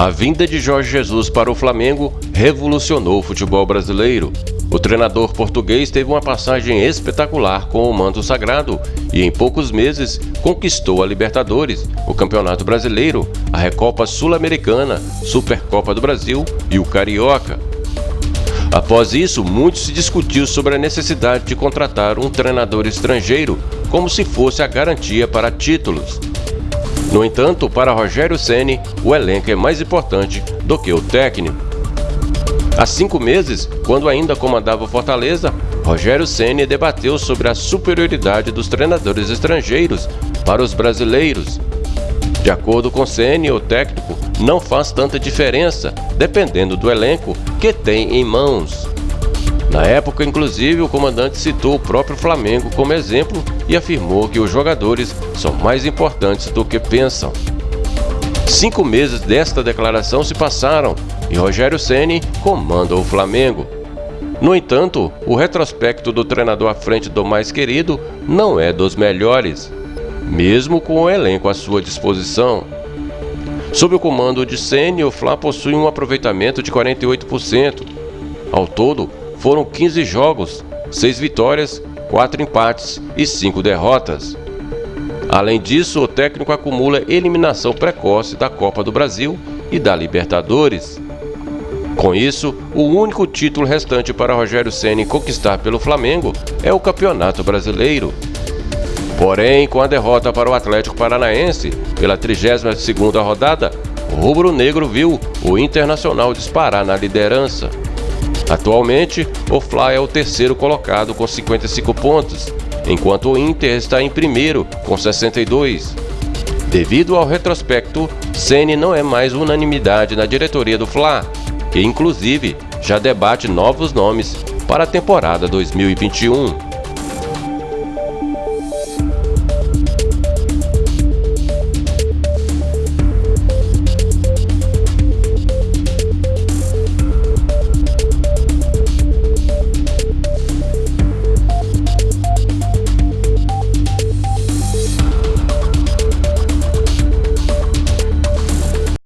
A vinda de Jorge Jesus para o Flamengo revolucionou o futebol brasileiro. O treinador português teve uma passagem espetacular com o manto sagrado e, em poucos meses, conquistou a Libertadores, o Campeonato Brasileiro, a Recopa Sul-Americana, Supercopa do Brasil e o Carioca. Após isso, muito se discutiu sobre a necessidade de contratar um treinador estrangeiro, como se fosse a garantia para títulos. No entanto, para Rogério Ceni, o elenco é mais importante do que o técnico. Há cinco meses, quando ainda comandava o Fortaleza, Rogério Ceni debateu sobre a superioridade dos treinadores estrangeiros para os brasileiros. De acordo com Ceni, o técnico não faz tanta diferença, dependendo do elenco que tem em mãos. Na época, inclusive, o comandante citou o próprio Flamengo como exemplo e afirmou que os jogadores são mais importantes do que pensam. Cinco meses desta declaração se passaram e Rogério Ceni comanda o Flamengo. No entanto, o retrospecto do treinador à frente do mais querido não é dos melhores, mesmo com o elenco à sua disposição. Sob o comando de Ceni, o Fla possui um aproveitamento de 48%. Ao todo, foram 15 jogos, 6 vitórias, 4 empates e 5 derrotas. Além disso, o técnico acumula eliminação precoce da Copa do Brasil e da Libertadores. Com isso, o único título restante para Rogério Ceni conquistar pelo Flamengo é o Campeonato Brasileiro. Porém, com a derrota para o Atlético Paranaense pela 32ª rodada, o rubro-negro viu o Internacional disparar na liderança. Atualmente, o Fly é o terceiro colocado com 55 pontos, enquanto o Inter está em primeiro com 62. Devido ao retrospecto, Ceni não é mais unanimidade na diretoria do Fla, que inclusive já debate novos nomes para a temporada 2021.